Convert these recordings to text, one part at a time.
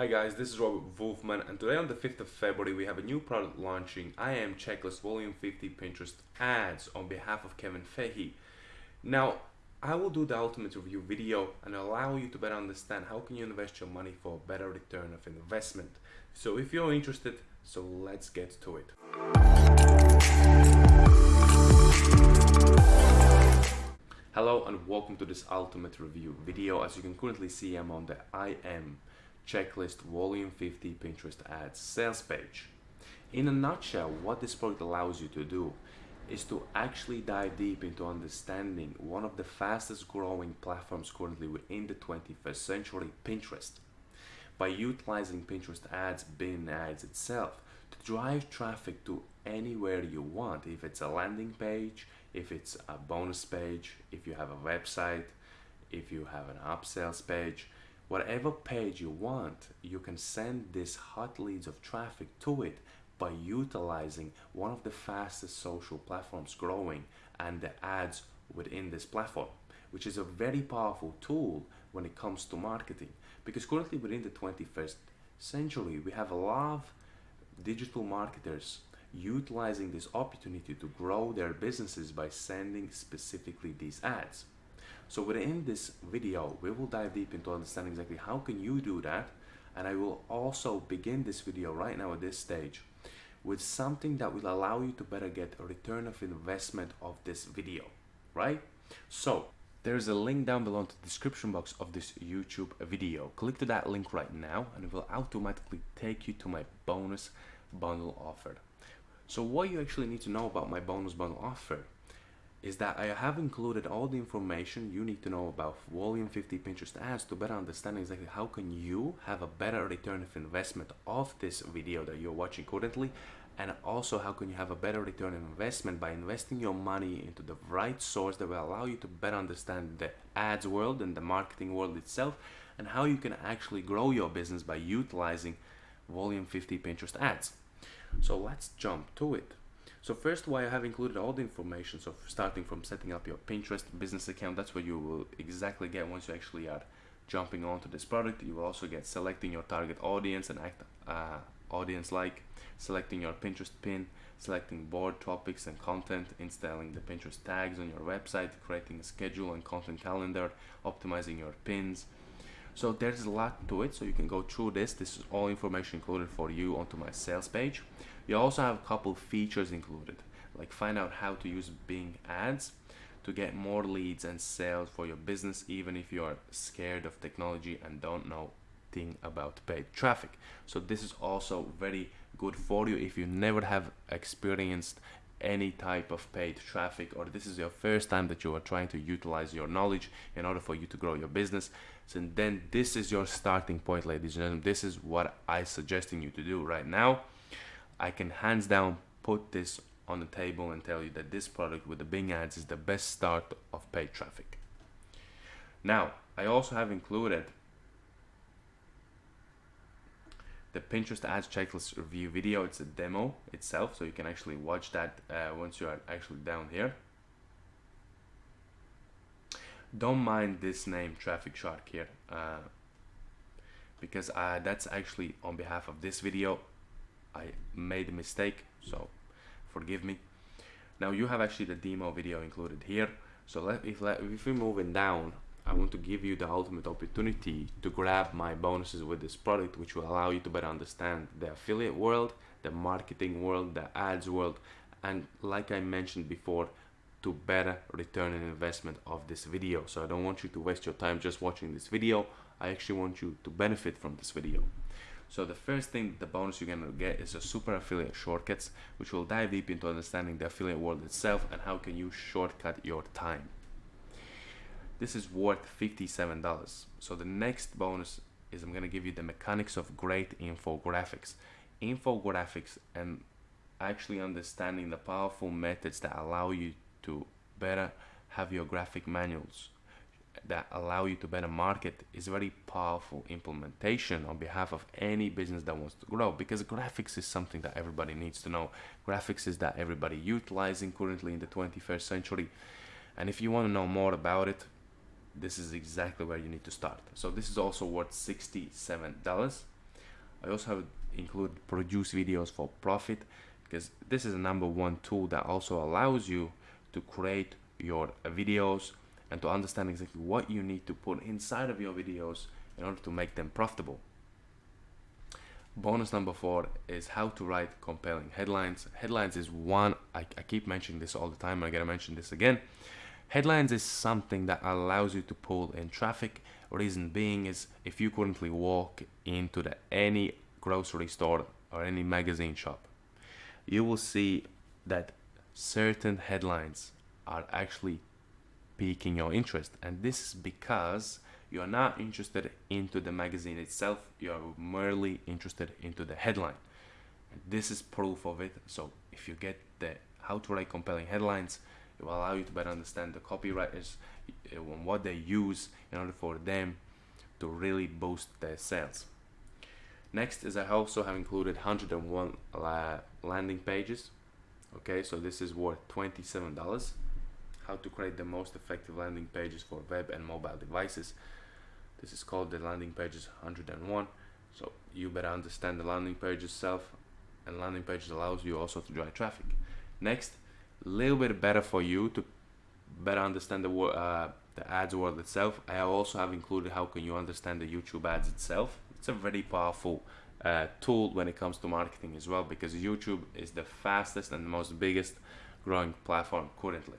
Hi guys, this is Robert Wolfman and today on the 5th of February we have a new product launching I am Checklist Volume 50 Pinterest ads on behalf of Kevin Fahey. Now, I will do the ultimate review video and allow you to better understand how can you invest your money for a better return of investment. So if you're interested, so let's get to it. Hello and welcome to this ultimate review video. As you can currently see, I'm on the I am checklist volume 50 Pinterest ads sales page. In a nutshell, what this product allows you to do is to actually dive deep into understanding one of the fastest growing platforms currently within the 21st century, Pinterest. By utilizing Pinterest ads, bin ads itself, to drive traffic to anywhere you want, if it's a landing page, if it's a bonus page, if you have a website, if you have an upsells page, whatever page you want, you can send this hot leads of traffic to it by utilizing one of the fastest social platforms growing and the ads within this platform, which is a very powerful tool when it comes to marketing. Because currently within the 21st century, we have a lot of digital marketers utilizing this opportunity to grow their businesses by sending specifically these ads. So within this video, we will dive deep into understanding exactly how can you do that. And I will also begin this video right now at this stage with something that will allow you to better get a return of investment of this video, right? So there's a link down below in the description box of this YouTube video. Click to that link right now and it will automatically take you to my bonus bundle offer. So what you actually need to know about my bonus bundle offer is that I have included all the information you need to know about Volume 50 Pinterest ads to better understand exactly how can you have a better return of investment of this video that you're watching currently and also how can you have a better return on investment by investing your money into the right source that will allow you to better understand the ads world and the marketing world itself and how you can actually grow your business by utilizing Volume 50 Pinterest ads. So let's jump to it. So first why I have included all the information, so starting from setting up your Pinterest business account, that's what you will exactly get once you actually are jumping onto this product. You will also get selecting your target audience and act uh, audience like, selecting your Pinterest pin, selecting board topics and content, installing the Pinterest tags on your website, creating a schedule and content calendar, optimizing your pins. So there's a lot to it, so you can go through this. This is all information included for you onto my sales page. You also have a couple features included, like find out how to use Bing ads to get more leads and sales for your business, even if you are scared of technology and don't know thing about paid traffic. So this is also very good for you if you never have experienced any type of paid traffic or this is your first time that you are trying to utilize your knowledge in order for you to grow your business so then this is your starting point ladies and gentlemen this is what i suggesting you to do right now I can hands down put this on the table and tell you that this product with the Bing ads is the best start of paid traffic. Now, I also have included the Pinterest ads checklist review video. It's a demo itself, so you can actually watch that uh, once you are actually down here. Don't mind this name Traffic Shark here, uh, because uh, that's actually on behalf of this video. I made a mistake so forgive me now you have actually the demo video included here so let, if, let, if we're moving down I want to give you the ultimate opportunity to grab my bonuses with this product which will allow you to better understand the affiliate world the marketing world the ads world and like I mentioned before to better return an investment of this video. So I don't want you to waste your time just watching this video. I actually want you to benefit from this video. So the first thing, the bonus you're gonna get is a super affiliate shortcuts, which will dive deep into understanding the affiliate world itself and how can you shortcut your time. This is worth $57. So the next bonus is I'm gonna give you the mechanics of great infographics. Infographics and actually understanding the powerful methods that allow you to better have your graphic manuals that allow you to better market is very powerful implementation on behalf of any business that wants to grow because graphics is something that everybody needs to know graphics is that everybody utilizing currently in the 21st century and if you want to know more about it this is exactly where you need to start so this is also worth $67 I also have included produce videos for profit because this is a number one tool that also allows you to create your videos and to understand exactly what you need to put inside of your videos in order to make them profitable. Bonus number four is how to write compelling headlines. Headlines is one, I, I keep mentioning this all the time, I gotta mention this again. Headlines is something that allows you to pull in traffic. Reason being is if you currently walk into the, any grocery store or any magazine shop, you will see that certain headlines are actually piquing your interest. And this is because you are not interested into the magazine itself, you are merely interested into the headline. This is proof of it. So if you get the how to write compelling headlines, it will allow you to better understand the copywriters eh, and what they use in order for them to really boost their sales. Next is I also have included 101 landing pages. Okay, so this is worth $27. How to create the most effective landing pages for web and mobile devices. This is called the landing pages 101. So you better understand the landing page itself and landing pages allows you also to drive traffic. Next, little bit better for you to better understand the uh, the ads world itself. I also have included how can you understand the YouTube ads itself. It's a very powerful uh, tool when it comes to marketing as well because YouTube is the fastest and most biggest growing platform currently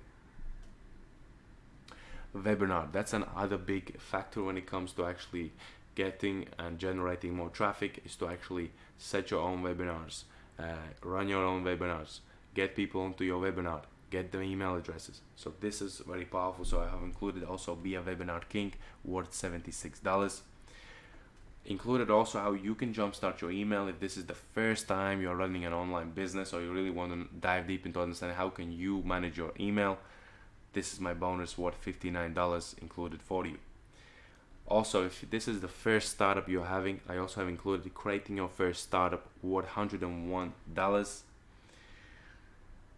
webinar that's another big factor when it comes to actually getting and generating more traffic is to actually set your own webinars uh, run your own webinars get people onto your webinar get the email addresses so this is very powerful so i have included also be a webinar king worth 76 dollars included also how you can jumpstart your email if this is the first time you're running an online business or you really want to dive deep into understanding how can you manage your email this is my bonus worth $59 included for you. Also, if this is the first startup you're having, I also have included creating your first startup worth $101.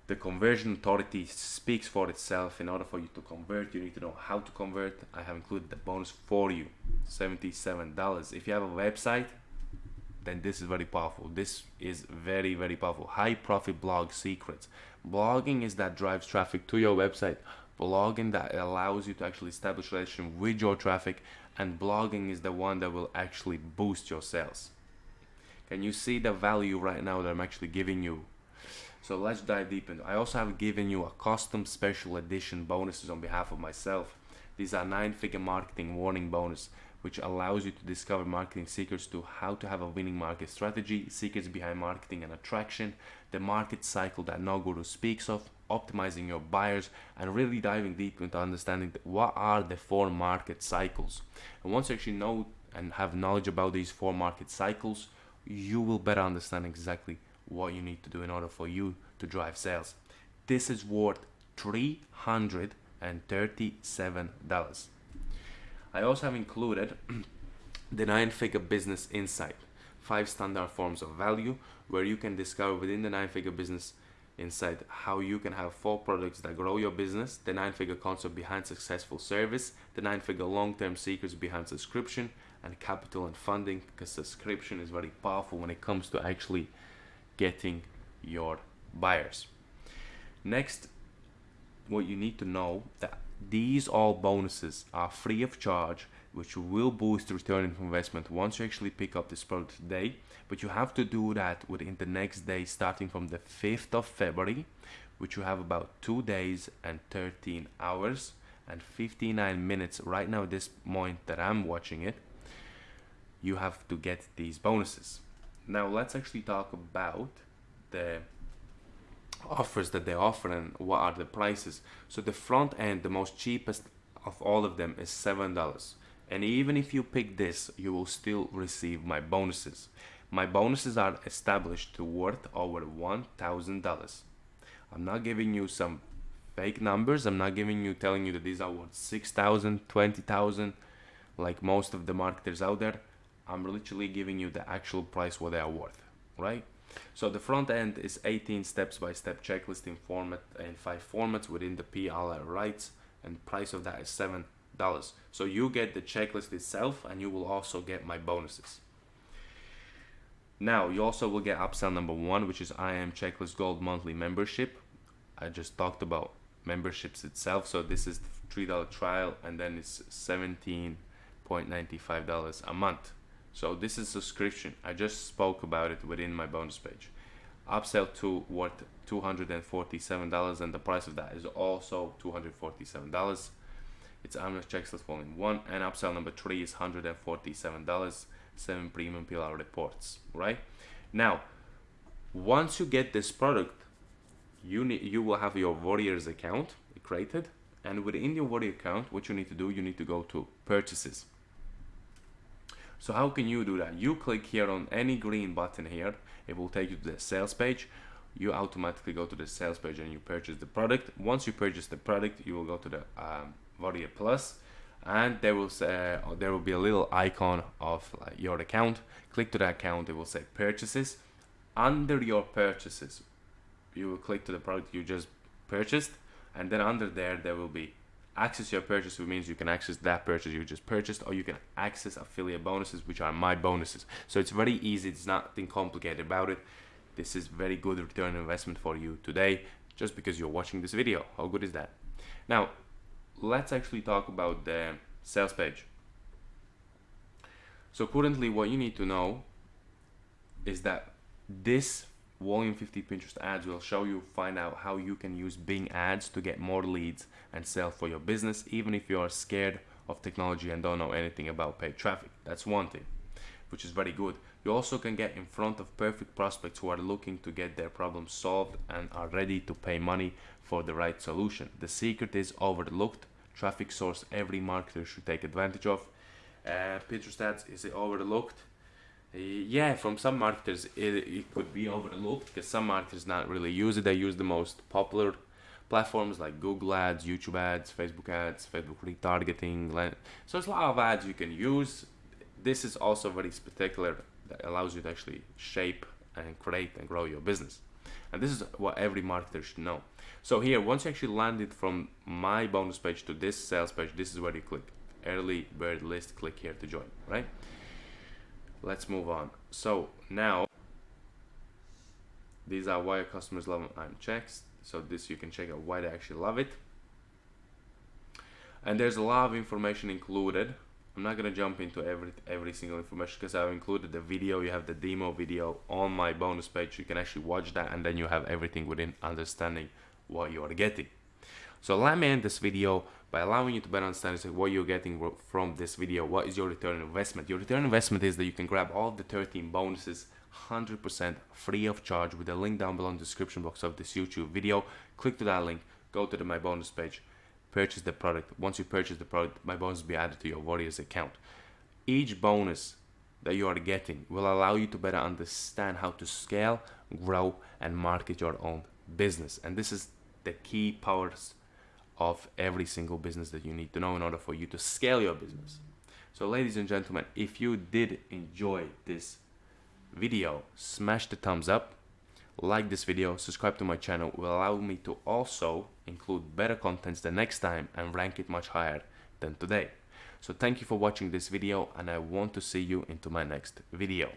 The conversion authority speaks for itself. In order for you to convert, you need to know how to convert. I have included the bonus for you, $77. If you have a website, then this is very powerful. This is very, very powerful. High profit blog secrets. Blogging is that drives traffic to your website blogging that allows you to actually establish relation with your traffic and blogging is the one that will actually boost your sales can you see the value right now that i'm actually giving you so let's dive deep into i also have given you a custom special edition bonuses on behalf of myself these are nine figure marketing warning bonus which allows you to discover marketing secrets to how to have a winning market strategy, secrets behind marketing and attraction, the market cycle that no guru speaks of, optimizing your buyers, and really diving deep into understanding what are the four market cycles. And once you actually know and have knowledge about these four market cycles, you will better understand exactly what you need to do in order for you to drive sales. This is worth $337. I also have included the nine figure business insight, five standard forms of value, where you can discover within the nine figure business insight how you can have four products that grow your business, the nine figure concept behind successful service, the nine figure long term secrets behind subscription, and capital and funding because subscription is very powerful when it comes to actually getting your buyers. Next, what you need to know that these all bonuses are free of charge, which will boost the return of investment once you actually pick up this product today. But you have to do that within the next day, starting from the 5th of February, which you have about two days and 13 hours and 59 minutes right now, at this point that I'm watching it. You have to get these bonuses. Now, let's actually talk about the offers that they offer and what are the prices. So the front end, the most cheapest of all of them is $7. And even if you pick this, you will still receive my bonuses. My bonuses are established to worth over $1,000. I'm not giving you some fake numbers. I'm not giving you telling you that these are worth 6,000, 20,000 like most of the marketers out there. I'm literally giving you the actual price what they are worth, right? So the front end is 18 steps by step checklist in format in five formats within the PLR rights and price of that is seven dollars. So you get the checklist itself and you will also get my bonuses. Now you also will get upsell number one, which is I am Checklist Gold monthly membership. I just talked about memberships itself. So this is three dollar trial, and then it's seventeen point ninety five dollars a month. So this is subscription. I just spoke about it within my bonus page. Upsell to worth two hundred and the price of that is also two hundred forty seven dollars. It's I am Checklist Volume 1 and upsell number 3 is $147 7 premium pillar reports right now once you get this product you need you will have your warriors account created and within your warrior account what you need to do you need to go to purchases so how can you do that? You click here on any green button here. It will take you to the sales page. You automatically go to the sales page and you purchase the product. Once you purchase the product you will go to the um, Plus and there will say uh, there will be a little icon of like, your account. Click to that account. It will say purchases. Under your purchases you will click to the product you just purchased and then under there there will be access your purchase which means you can access that purchase you just purchased or you can access affiliate bonuses which are my bonuses. So it's very easy it's nothing complicated about it. This is very good return investment for you today just because you're watching this video. How good is that? Now let's actually talk about the sales page. So currently what you need to know is that this volume 50 Pinterest ads will show you find out how you can use Bing ads to get more leads and sell for your business even if you are scared of technology and don't know anything about paid traffic. That's one thing, which is very good. You also can get in front of perfect prospects who are looking to get their problems solved and are ready to pay money for the right solution. The secret is overlooked traffic source every marketer should take advantage of. Uh, Pinterest ads is overlooked? Yeah, from some marketers it, it could be overlooked because some marketers not really use it. They use the most popular platforms like Google Ads, YouTube Ads, Facebook Ads, Facebook retargeting. So it's a lot of ads you can use. This is also very spectacular that allows you to actually shape and create and grow your business. And this is what every marketer should know. So here, once you actually landed from my bonus page to this sales page, this is where you click early bird list, click here to join, right? Let's move on. So now, these are why customers love I'm checks. So this you can check out why they actually love it. And there's a lot of information included I'm not gonna jump into every every single information because I've included the video. You have the demo video on my bonus page. You can actually watch that, and then you have everything within understanding what you are getting. So let me end this video by allowing you to better understand what you're getting from this video. What is your return investment? Your return investment is that you can grab all the 13 bonuses 100% free of charge with a link down below in the description box of this YouTube video. Click to that link, go to the my bonus page purchase the product. Once you purchase the product, my bonus will be added to your Warriors account. Each bonus that you are getting will allow you to better understand how to scale, grow, and market your own business. And this is the key powers of every single business that you need to know in order for you to scale your business. So ladies and gentlemen, if you did enjoy this video, smash the thumbs up like this video, subscribe to my channel will allow me to also include better contents the next time and rank it much higher than today. So thank you for watching this video and I want to see you into my next video.